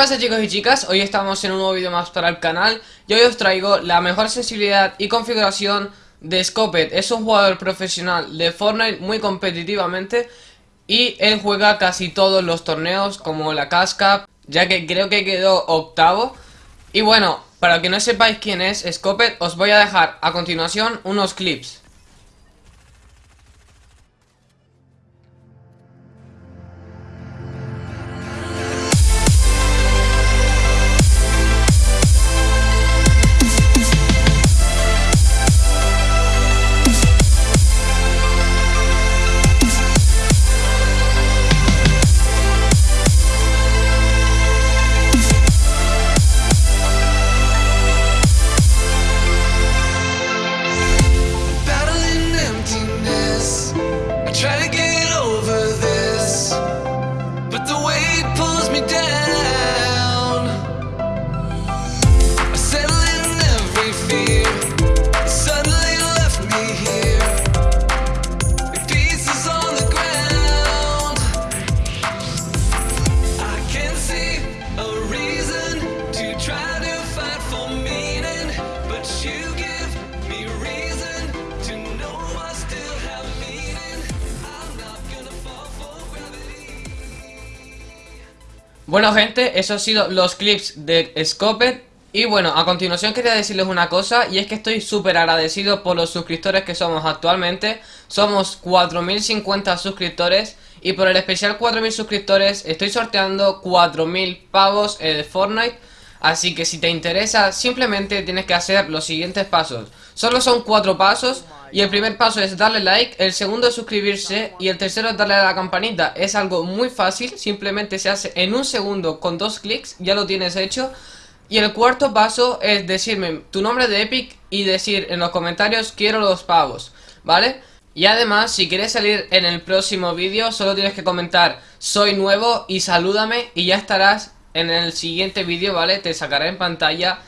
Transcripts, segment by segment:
pasa chicos y chicas? Hoy estamos en un nuevo vídeo más para el canal y hoy os traigo la mejor sensibilidad y configuración de Scopet Es un jugador profesional de Fortnite muy competitivamente y él juega casi todos los torneos como la Casca, ya que creo que quedó octavo. Y bueno, para que no sepáis quién es Scopet, os voy a dejar a continuación unos clips. Bueno gente, esos han sido los clips de Scopet Y bueno, a continuación quería decirles una cosa Y es que estoy súper agradecido por los suscriptores que somos actualmente. Somos 4050 suscriptores Y por el especial 4000 suscriptores estoy sorteando 4000 pavos de Fortnite. Así que si te interesa, simplemente tienes que hacer los siguientes pasos. Solo son cuatro pasos y el primer paso es darle like, el segundo es suscribirse y el tercero es darle a la campanita. Es algo muy fácil, simplemente se hace en un segundo con dos clics, ya lo tienes hecho. Y el cuarto paso es decirme tu nombre de Epic y decir en los comentarios quiero los pavos, ¿vale? Y además, si quieres salir en el próximo vídeo, solo tienes que comentar soy nuevo y salúdame y ya estarás en el siguiente vídeo, ¿vale? Te sacaré en pantalla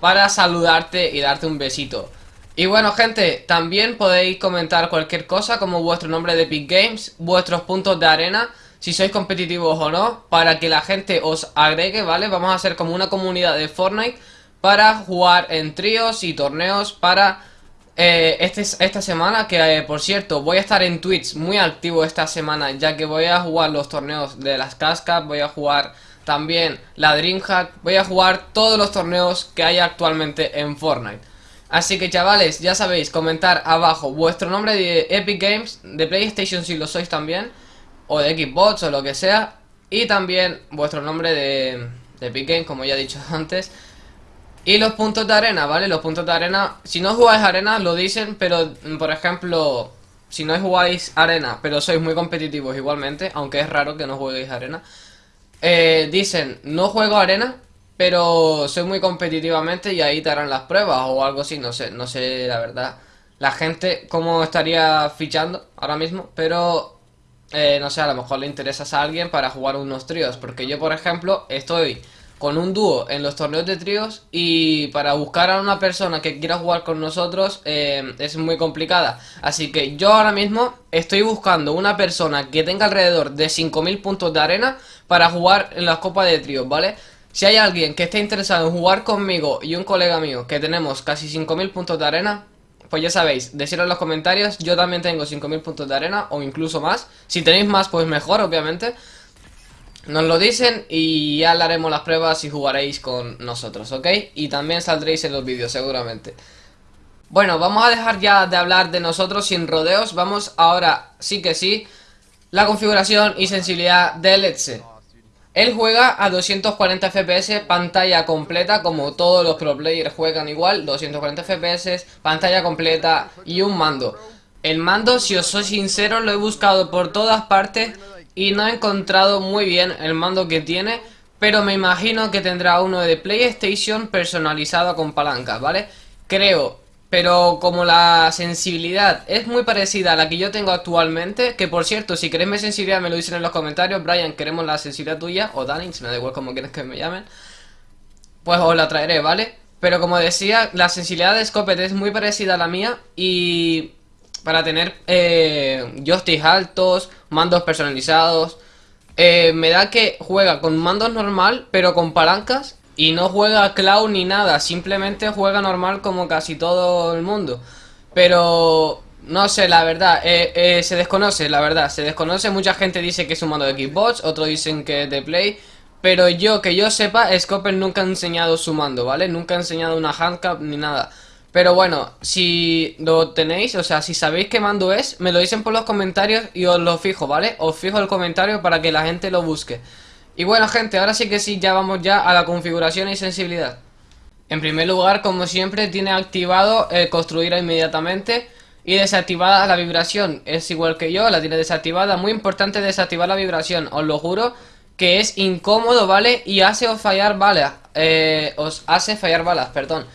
para saludarte y darte un besito. Y bueno gente, también podéis comentar cualquier cosa como vuestro nombre de Epic Games, vuestros puntos de arena, si sois competitivos o no, para que la gente os agregue, ¿vale? Vamos a hacer como una comunidad de Fortnite para jugar en tríos y torneos para eh, este, esta semana, que eh, por cierto voy a estar en Twitch muy activo esta semana, ya que voy a jugar los torneos de las cascas, voy a jugar también la Dreamhack, voy a jugar todos los torneos que hay actualmente en Fortnite. Así que chavales, ya sabéis, comentar abajo vuestro nombre de Epic Games, de PlayStation si lo sois también, o de Xbox o lo que sea, y también vuestro nombre de, Epic Games, como ya he dicho antes. Y los puntos de arena, ¿vale? Los puntos de arena, si no jugáis arena lo dicen, pero por ejemplo, si no jugáis arena, pero sois muy competitivos igualmente, aunque es raro que no jueguéis arena, eh, dicen, no juego arena, pero soy muy competitivamente y ahí te harán las pruebas o algo así, no sé, no sé la verdad. La gente cómo estaría fichando ahora mismo, pero eh, no sé, a lo mejor le interesas a alguien para jugar unos tríos, porque yo por ejemplo estoy con un dúo en los torneos de tríos y para buscar a una persona que quiera jugar con nosotros eh, es muy complicada. Así que yo ahora mismo estoy buscando una persona que tenga alrededor de 5.000 puntos de arena para jugar en las copas de tríos, ¿vale? Si hay alguien que esté interesado en jugar conmigo y un colega mío que tenemos casi 5.000 puntos de arena, pues ya sabéis, decirlo en los comentarios, yo también tengo 5.000 puntos de arena o incluso más. Si tenéis más, pues mejor, obviamente. Nos lo dicen y ya haremos las pruebas y jugaréis con nosotros, ¿ok? Y también saldréis en los vídeos, seguramente. Bueno, vamos a dejar ya de hablar de nosotros sin rodeos. Vamos ahora, sí que sí, la configuración y sensibilidad del Let's él juega a 240 FPS, pantalla completa, como todos los pro players juegan igual, 240 FPS, pantalla completa y un mando. El mando, si os soy sincero, lo he buscado por todas partes y no he encontrado muy bien el mando que tiene, pero me imagino que tendrá uno de PlayStation personalizado con palancas, ¿vale? Creo pero como la sensibilidad es muy parecida a la que yo tengo actualmente, que por cierto, si queréis mi sensibilidad me lo dicen en los comentarios, Brian, queremos la sensibilidad tuya, o Danny, si me da igual como quieres que me llamen, pues os la traeré, ¿vale? Pero como decía, la sensibilidad de Scopet es muy parecida a la mía y para tener eh, joysticks altos, mandos personalizados, eh, me da que juega con mandos normal, pero con palancas y no juega cloud ni nada, simplemente juega normal como casi todo el mundo. Pero no sé, la verdad, eh, eh, se desconoce, la verdad, se desconoce. Mucha gente dice que es un mando de Xbox, otros dicen que es de Play. Pero yo, que yo sepa, Scoper nunca ha enseñado su mando, ¿vale? Nunca ha enseñado una handcap ni nada. Pero bueno, si lo tenéis, o sea, si sabéis qué mando es, me lo dicen por los comentarios y os lo fijo, ¿vale? Os fijo el comentario para que la gente lo busque. Y bueno, gente, ahora sí que sí, ya vamos ya a la configuración y sensibilidad. En primer lugar, como siempre, tiene activado el construir inmediatamente y desactivada la vibración. Es igual que yo, la tiene desactivada. Muy importante desactivar la vibración, os lo juro que es incómodo, ¿vale? Y hace os fallar balas, eh, os hace fallar balas, perdón.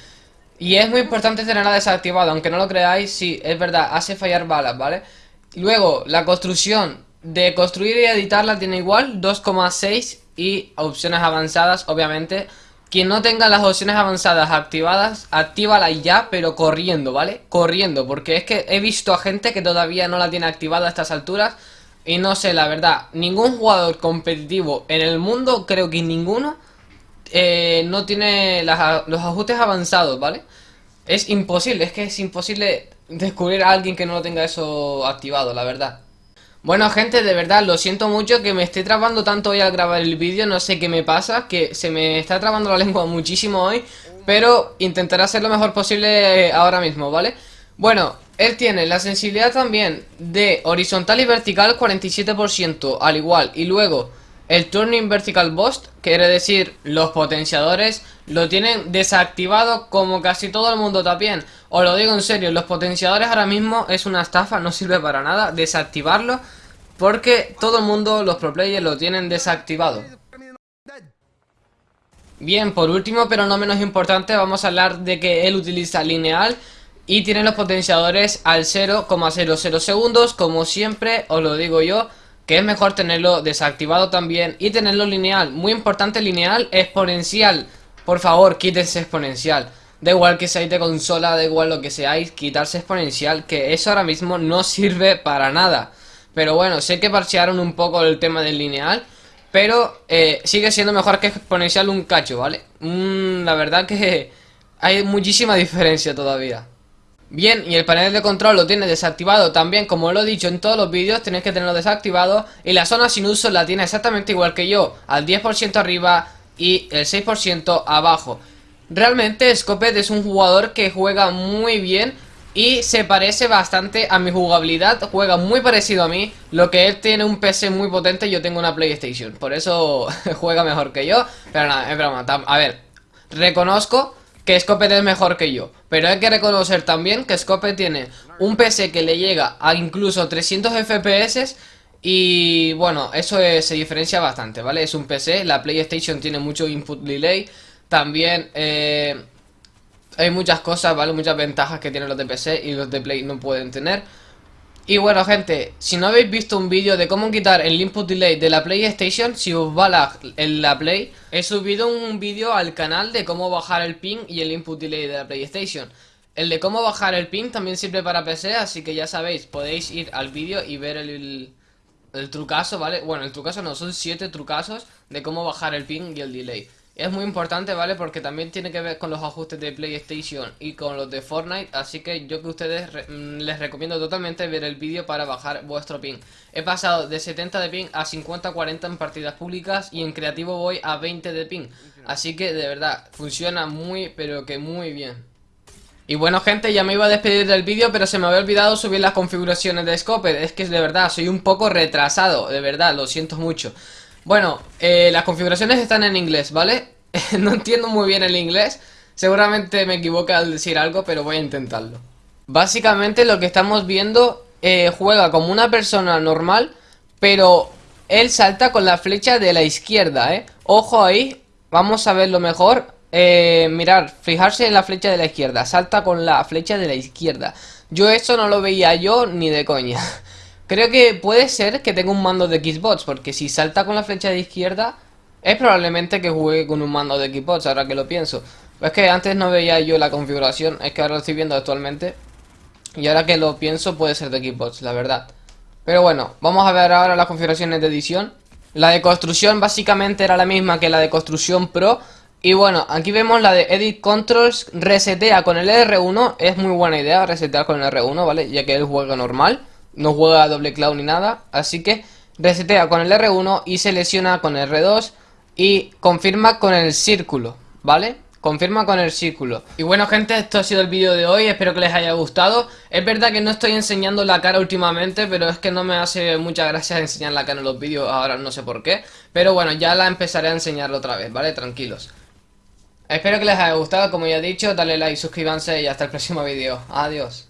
Y es muy importante tenerla desactivada, aunque no lo creáis, sí, es verdad, hace fallar balas, ¿vale? Luego, la construcción de construir y editarla tiene igual, 2,6 y opciones avanzadas, obviamente. Quien no tenga las opciones avanzadas activadas, actívala ya, pero corriendo, ¿vale? Corriendo, porque es que he visto a gente que todavía no la tiene activada a estas alturas y no sé, la verdad, ningún jugador competitivo en el mundo, creo que ninguno, eh, no tiene los ajustes avanzados, ¿vale? Es imposible, es que es imposible descubrir a alguien que no lo tenga eso activado, la verdad. Bueno gente, de verdad, lo siento mucho que me esté trabando tanto hoy al grabar el vídeo, no sé qué me pasa, que se me está trabando la lengua muchísimo hoy, pero intentaré hacer lo mejor posible ahora mismo, ¿vale? Bueno, él tiene la sensibilidad también de horizontal y vertical 47% al igual. Y luego el Turning Vertical Boost, quiere decir los potenciadores, lo tienen desactivado como casi todo el mundo también. Os lo digo en serio, los potenciadores ahora mismo es una estafa, no sirve para nada desactivarlo. Porque todo el mundo, los pro players, lo tienen desactivado. Bien, por último, pero no menos importante, vamos a hablar de que él utiliza lineal y tiene los potenciadores al 0,00 segundos, como siempre os lo digo yo, que es mejor tenerlo desactivado también y tenerlo lineal. Muy importante lineal, exponencial. Por favor, quítense exponencial. Da igual que seáis de consola, da igual lo que seáis, quitarse exponencial, que eso ahora mismo no sirve para nada. Pero bueno, sé que parchearon un poco el tema del lineal, pero eh, sigue siendo mejor que exponencial un cacho, ¿vale? la verdad que hay muchísima diferencia todavía. Bien, y el panel de control lo tiene desactivado también, como lo he dicho en todos los vídeos, tenéis que tenerlo desactivado. Y la zona sin uso la tiene exactamente igual que yo, al 10% arriba y el 6% abajo. Realmente Scopet es un jugador que juega muy bien y se parece bastante a mi jugabilidad, juega muy parecido a mí, lo que él tiene un PC muy potente, yo tengo una PlayStation, por eso juega mejor que yo, pero nada, es broma, a ver, reconozco que Scope es mejor que yo. Pero hay que reconocer también que Scope tiene un PC que le llega a incluso 300 FPS y bueno, eso se diferencia bastante, ¿vale? Es un PC, la PlayStation tiene mucho input delay, también eh, hay muchas cosas, ¿vale? Muchas ventajas que tienen los de PC y los de Play no pueden tener. Y bueno gente, si no habéis visto un vídeo de cómo quitar el input delay de la PlayStation, si os va la, en la Play, he subido un vídeo al canal de cómo bajar el ping y el input delay de la PlayStation. El de cómo bajar el ping también sirve para PC, así que ya sabéis, podéis ir al vídeo y ver el, el, trucazo, ¿vale? Bueno, el trucazo no, son 7 trucazos de cómo bajar el ping y el delay. Es muy importante, ¿vale? Porque también tiene que ver con los ajustes de PlayStation y con los de Fortnite Así que yo que ustedes mm, les recomiendo totalmente ver el vídeo para bajar vuestro ping. He pasado de 70 de ping a 50-40 en partidas públicas Y en creativo voy a 20 de ping. Así que de verdad, funciona muy pero que muy bien. Y bueno gente, ya me iba a despedir del vídeo pero se me había olvidado subir las configuraciones de Scope Es que de verdad, soy un poco retrasado, de verdad, lo siento mucho bueno, eh, las configuraciones están en inglés, ¿vale? no entiendo muy bien el inglés. Seguramente me equivoco al decir algo, pero voy a intentarlo. Básicamente lo que estamos viendo eh, Juega como una persona normal Pero él salta con la flecha de la izquierda, ¿eh? Ojo ahí, vamos a verlo mejor. Eh, Mirar, fijarse en la flecha de la izquierda. Salta con la flecha de la izquierda. Yo eso no lo veía yo ni de coña Creo que puede ser que tenga un mando de Xbox, porque si salta con la flecha de izquierda, es probablemente que juegue con un mando de Xbox, ahora que lo pienso. Es que antes no veía yo la configuración, es que ahora lo estoy viendo actualmente. Y ahora que lo pienso, puede ser de Xbox, la verdad. Pero bueno, vamos a ver ahora las configuraciones de edición. La de construcción básicamente era la misma que la de construcción pro. Y bueno, aquí vemos la de Edit Controls, resetea con el R1, es muy buena idea resetear con el R1, ¿vale? Ya que él juega normal, no juega a doble cloud ni nada, así que resetea con el R1 y selecciona con el R2 y confirma con el círculo, ¿vale? Confirma con el círculo. Y bueno gente, esto ha sido el vídeo de hoy Espero que les haya gustado. Es verdad que no estoy enseñando la cara últimamente Pero es que no me hace mucha gracia enseñar la cara en los vídeos Ahora no sé por qué. Pero bueno, ya la empezaré a enseñar otra vez, ¿vale? Tranquilos. Espero que les haya gustado, como ya he dicho Dale like, suscríbanse y hasta el próximo vídeo. Adiós